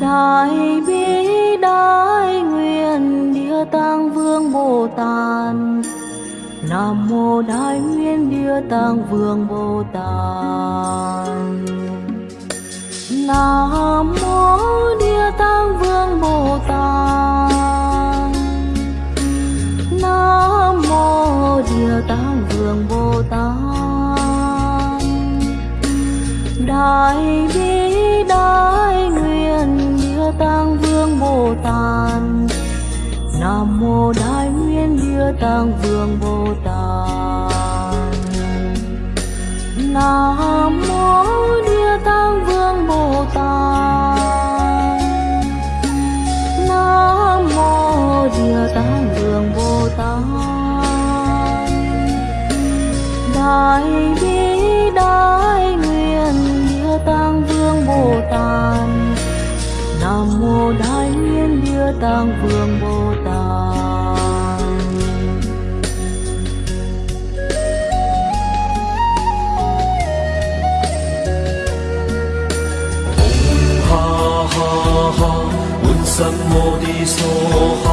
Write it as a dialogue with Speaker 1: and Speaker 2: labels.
Speaker 1: Đại Bi Đại Nguyện Địa Tạng Vương Bồ Tát. Nam mô Đại Nguyên Địa Tạng Vương Bồ Tát. Nam mô Địa Tạng Vương Bồ Tát. Nam mô Địa Tạng Vương Bồ Tát. Đại Bi Đại Nguyện Địa Tạng Vương Bồ Tát. Nam mô Đại Nguyên tăng Vương Bồ Tát. Nam mô Địa tăng Vương Bồ Tát. Nam mô Địa tăng Vương Bồ Tát. Đại Bi Đại Nguyện Địa tăng Vương Bồ Tát. Nam mô Đại nguyện Địa tăng Vương Bồ Tát.
Speaker 2: 什么的说？